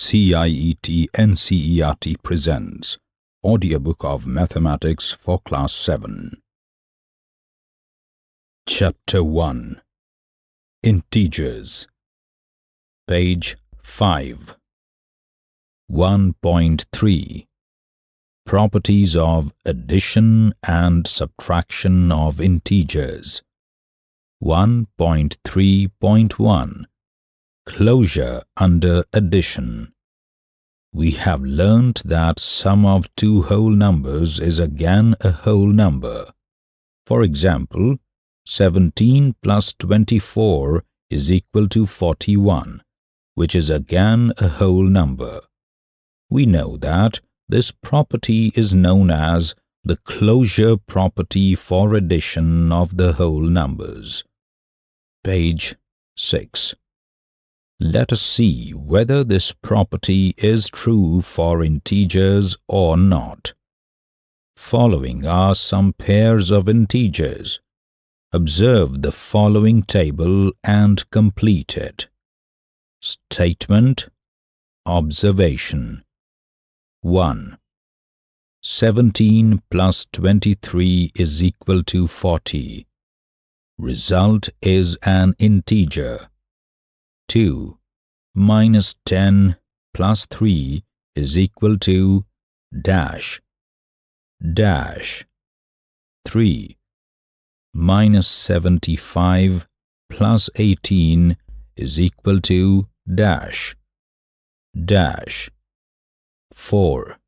CIET NCERT presents Audiobook of Mathematics for Class 7. Chapter 1 Integers. Page 5 1.3 Properties of addition and subtraction of integers. 1.3.1 Closure under addition We have learnt that sum of two whole numbers is again a whole number. For example, 17 plus 24 is equal to 41, which is again a whole number. We know that this property is known as the closure property for addition of the whole numbers. Page 6. Let us see whether this property is true for integers or not. Following are some pairs of integers. Observe the following table and complete it. Statement Observation 1. 17 plus 23 is equal to 40. Result is an integer. 2. Minus 10 plus 3 is equal to dash dash 3. Minus 75 plus 18 is equal to dash dash 4.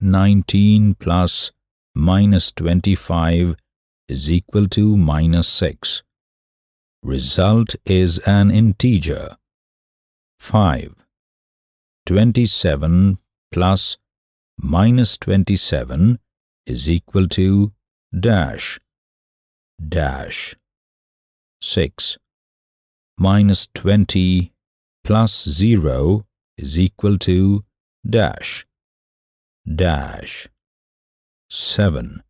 19 plus minus 25 is equal to minus 6. Result is an integer. 5. 27 plus minus 27 is equal to dash dash 6. Minus 20 plus 0 is equal to dash dash 7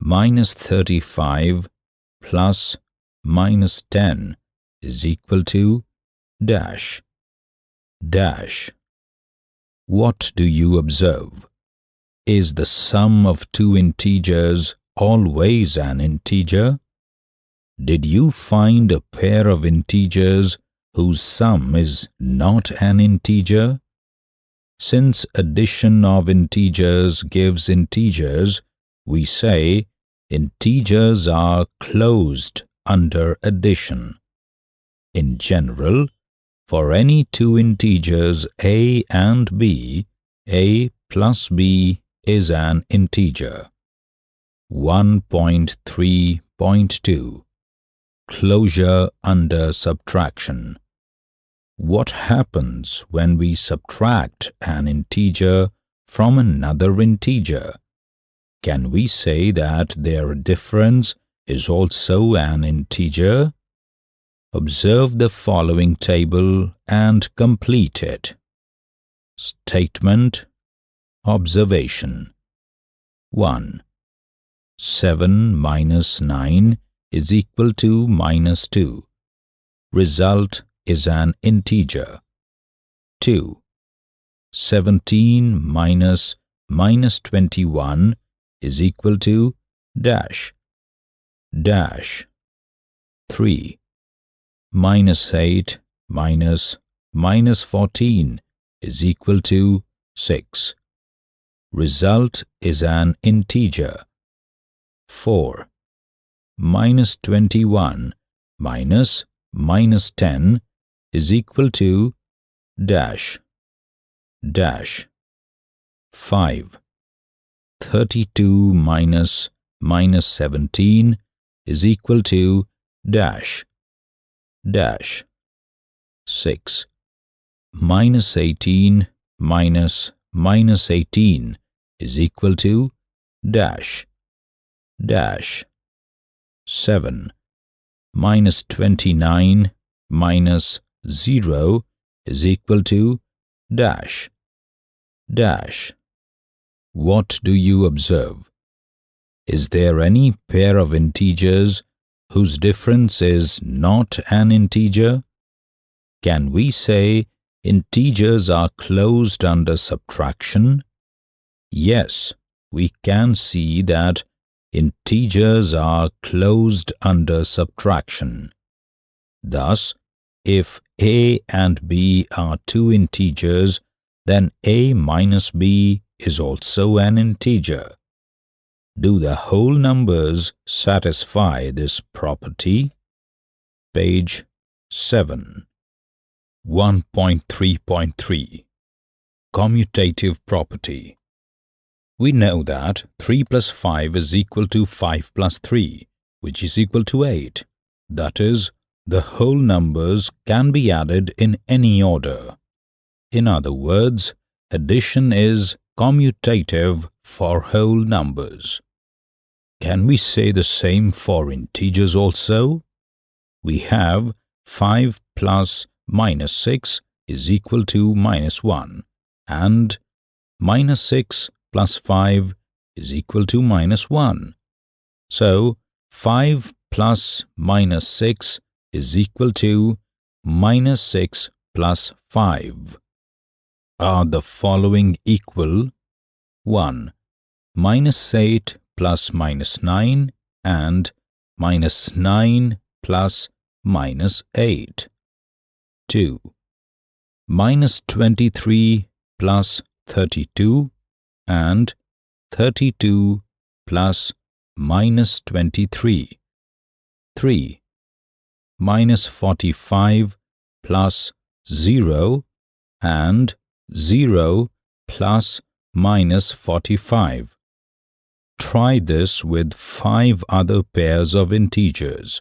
minus 35 plus minus 10 is equal to dash dash. What do you observe? Is the sum of two integers always an integer? Did you find a pair of integers whose sum is not an integer? Since addition of integers gives integers, we say integers are closed under addition. In general, for any two integers a and b, a plus b is an integer. 1.3.2 Closure under subtraction What happens when we subtract an integer from another integer? Can we say that their difference is also an integer? Observe the following table and complete it. Statement Observation 1. 7 minus 9 is equal to minus 2. Result is an integer. 2. 17 minus minus 21 is equal to dash dash 3 minus 8 minus minus 14 is equal to 6 result is an integer. 4 minus 21 minus minus 10 is equal to dash dash 5 32 minus minus 17 is equal to dash dash 6 minus 18 minus minus 18 is equal to dash dash 7 minus 29 minus 0 is equal to dash dash what do you observe? Is there any pair of integers whose difference is not an integer? Can we say integers are closed under subtraction? Yes, we can see that integers are closed under subtraction. Thus, if a and b are two integers, then a minus b is also an integer. Do the whole numbers satisfy this property? Page 7 1.3.3 Commutative property We know that 3 plus 5 is equal to 5 plus 3, which is equal to 8. That is, the whole numbers can be added in any order. In other words, addition is commutative for whole numbers. Can we say the same for integers also? We have 5 plus minus 6 is equal to minus 1 and minus 6 plus 5 is equal to minus 1. So, 5 plus minus 6 is equal to minus 6 plus 5. Are the following equal? 1. Minus 8 plus minus 9 and minus 9 plus minus 8. 2. Minus 23 plus 32 and 32 plus minus 23. 3. Minus 45 plus 0 and 0 plus minus 45. Try this with five other pairs of integers.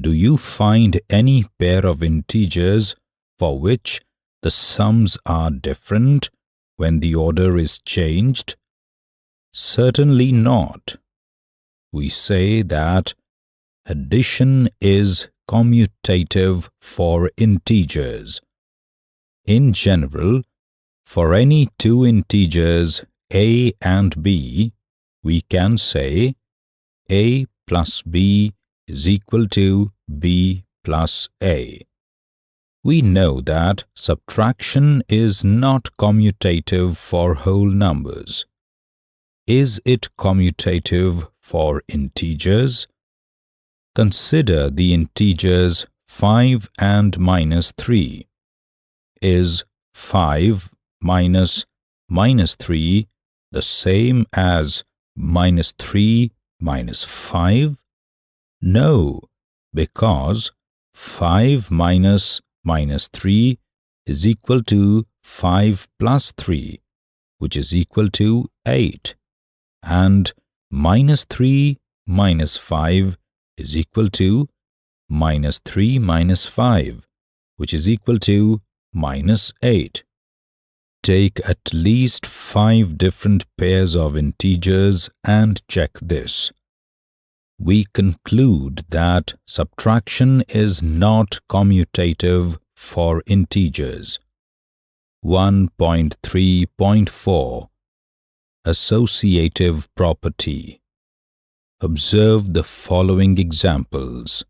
Do you find any pair of integers for which the sums are different when the order is changed? Certainly not. We say that addition is commutative for integers. In general, for any two integers a and b, we can say a plus b is equal to b plus a. We know that subtraction is not commutative for whole numbers. Is it commutative for integers? Consider the integers 5 and minus 3. Is 5 minus minus 3 the same as minus 3 minus 5? No, because 5 minus minus 3 is equal to 5 plus 3, which is equal to 8, and minus 3 minus 5 is equal to minus 3 minus 5, which is equal to minus 8. Take at least 5 different pairs of integers and check this we conclude that subtraction is not commutative for integers. 1.3.4 Associative property Observe the following examples.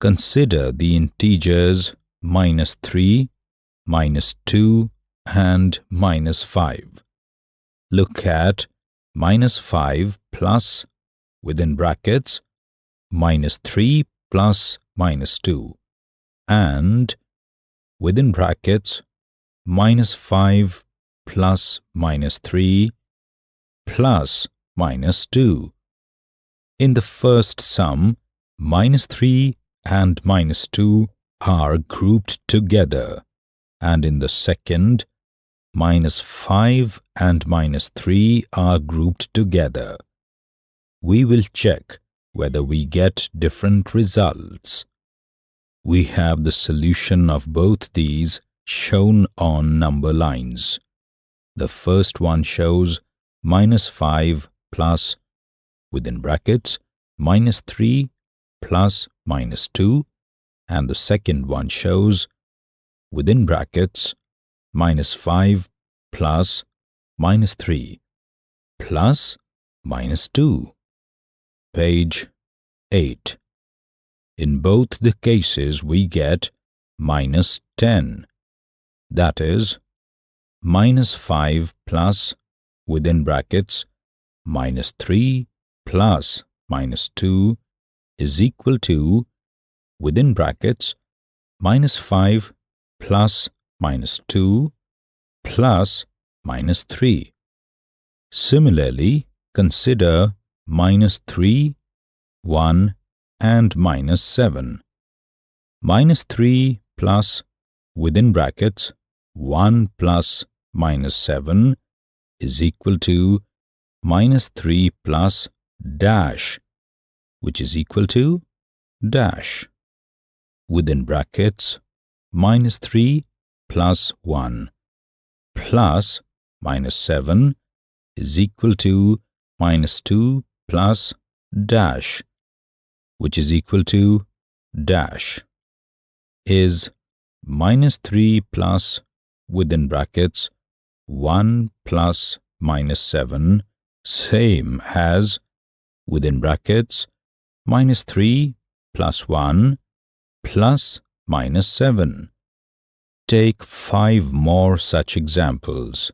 Consider the integers minus 3, minus 2 and minus 5. Look at minus 5 plus within brackets minus 3 plus minus 2 and within brackets minus 5 plus minus 3 plus minus 2. In the first sum, minus 3 and minus 2 are grouped together and in the second, minus 5 and minus 3 are grouped together we will check whether we get different results. We have the solution of both these shown on number lines. The first one shows minus 5 plus, within brackets, minus 3 plus minus 2 and the second one shows, within brackets, minus 5 plus minus 3 plus minus 2 page 8. In both the cases we get minus 10. that is minus 5 plus within brackets minus 3 plus minus 2 is equal to within brackets minus 5 plus minus 2 plus minus 3. Similarly, consider minus 3, 1 and minus 7. Minus 3 plus within brackets 1 plus minus 7 is equal to minus 3 plus dash which is equal to dash. Within brackets minus 3 plus 1 plus minus 7 is equal to minus 2 plus dash which is equal to dash is minus 3 plus within brackets 1 plus minus 7 same as within brackets minus 3 plus 1 plus minus 7. Take five more such examples.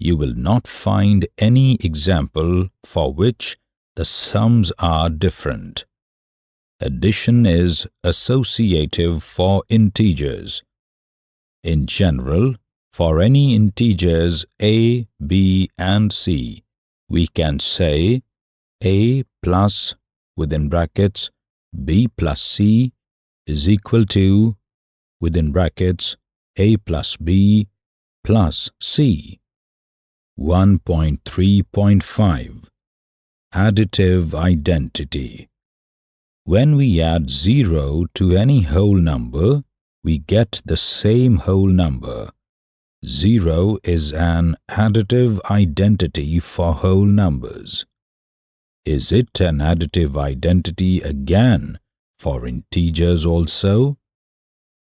You will not find any example for which the sums are different. Addition is associative for integers. In general, for any integers a, b and c, we can say a plus within brackets b plus c is equal to within brackets a plus b plus c. 1.3.5 Additive Identity When we add 0 to any whole number, we get the same whole number. 0 is an additive identity for whole numbers. Is it an additive identity again for integers also?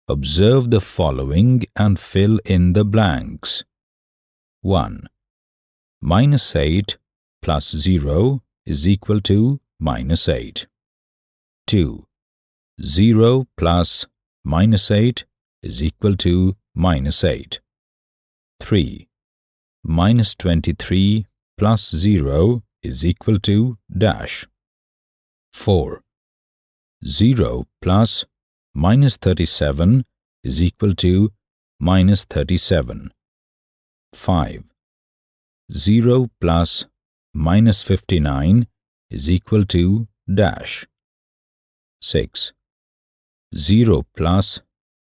Observe the following and fill in the blanks. 1. Minus 8 plus 0 is equal to minus 8. 2. 0 plus minus 8 is equal to minus 8. 3. Minus 23 plus 0 is equal to dash. 4. 0 plus minus 37 is equal to minus 37. 5. 0 plus minus 59 is equal to dash. 6. 0 plus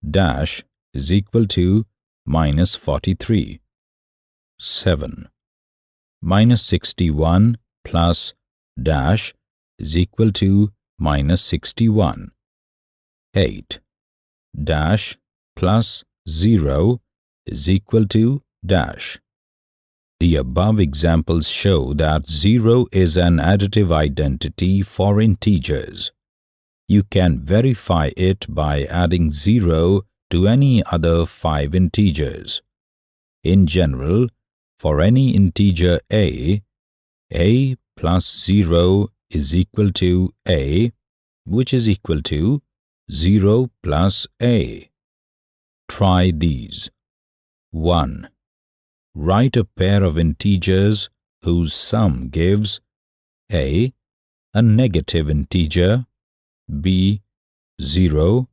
dash is equal to minus 43. 7. Minus 61 plus dash is equal to minus 61. 8. Dash plus 0 is equal to dash. The above examples show that 0 is an additive identity for integers. You can verify it by adding 0 to any other five integers. In general, for any integer a, a plus 0 is equal to a, which is equal to 0 plus a. Try these. 1. Write a pair of integers whose sum gives a. a negative integer, b. 0,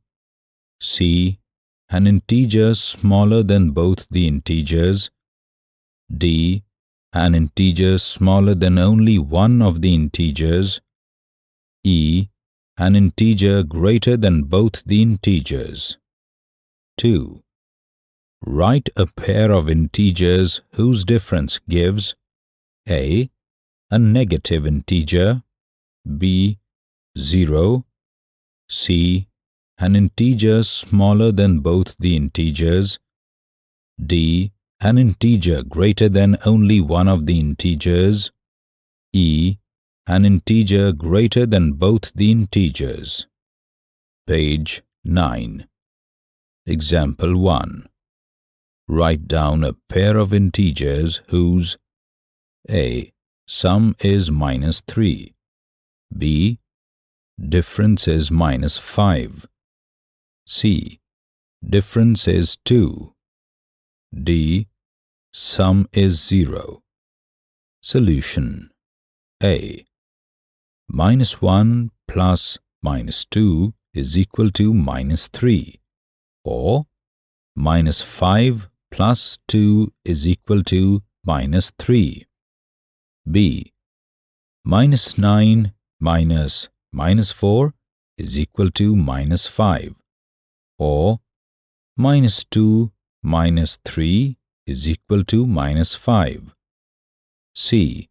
c. an integer smaller than both the integers, d an integer smaller than only one of the integers, e an integer greater than both the integers. 2. Write a pair of integers whose difference gives a. a negative integer, b. 0, c. an integer smaller than both the integers, d an integer greater than only one of the integers, e, an integer greater than both the integers. Page 9. Example 1. Write down a pair of integers whose a. Sum is minus 3 b. Difference is minus 5 c. Difference is 2 D. Sum is 0. Solution A. Minus 1 plus minus 2 is equal to minus 3 or minus 5 plus 2 is equal to minus 3. B. Minus 9 minus minus 4 is equal to minus 5 or minus 2 minus 3 is equal to minus 5. C.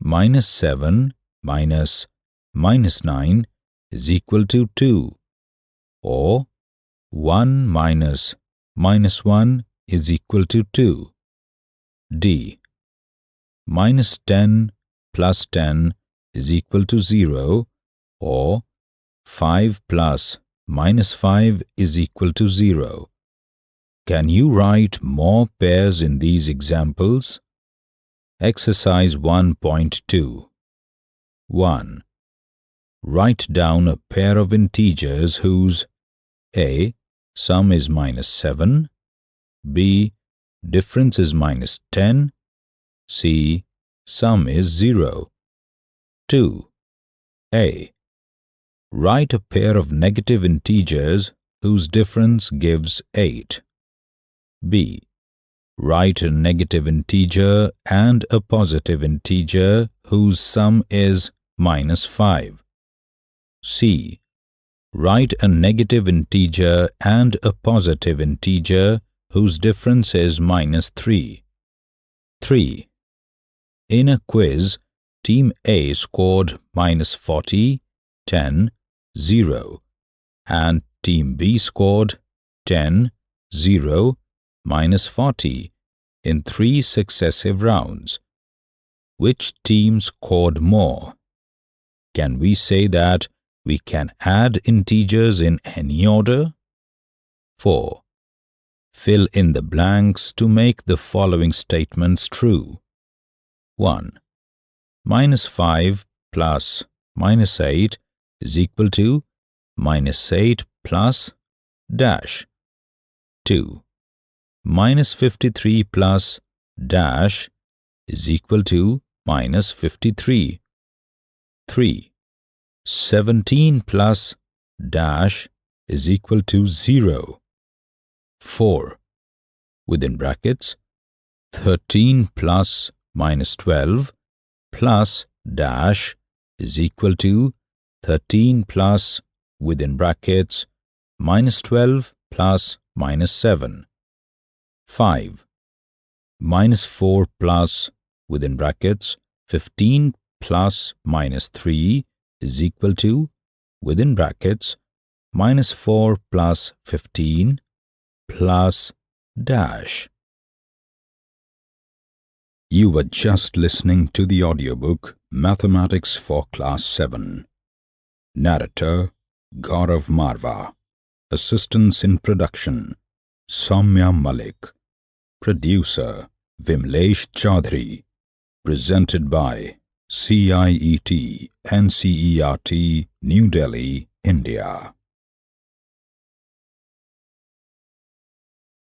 Minus 7 minus minus 9 is equal to 2 or 1 minus minus 1 is equal to 2. D. Minus 10 plus 10 is equal to 0 or 5 plus minus 5 is equal to 0. Can you write more pairs in these examples? Exercise 1.2 1. Write down a pair of integers whose a. Sum is minus 7 b. Difference is minus 10 c. Sum is 0 2. a. Write a pair of negative integers whose difference gives 8 b. Write a negative integer and a positive integer whose sum is minus 5. c. Write a negative integer and a positive integer whose difference is minus 3. 3. In a quiz, Team A scored minus 40, 10, 0 and Team B scored 10, 0 minus 40 in three successive rounds. Which team scored more? Can we say that we can add integers in any order? 4. Fill in the blanks to make the following statements true. 1. Minus 5 plus minus 8 is equal to minus 8 plus dash. 2 minus 53 plus dash is equal to minus 53. 3. 17 plus dash is equal to 0. 4. Within brackets, 13 plus minus 12 plus dash is equal to 13 plus within brackets minus 12 plus minus 7. 5 minus 4 plus within brackets 15 plus minus 3 is equal to within brackets minus 4 plus 15 plus dash. You were just listening to the audiobook Mathematics for Class 7. Narrator Gaurav Marva. Assistance in production Samya Malik. Producer Vimlesh Chaudhary. Presented by CIET NCERT New Delhi, India.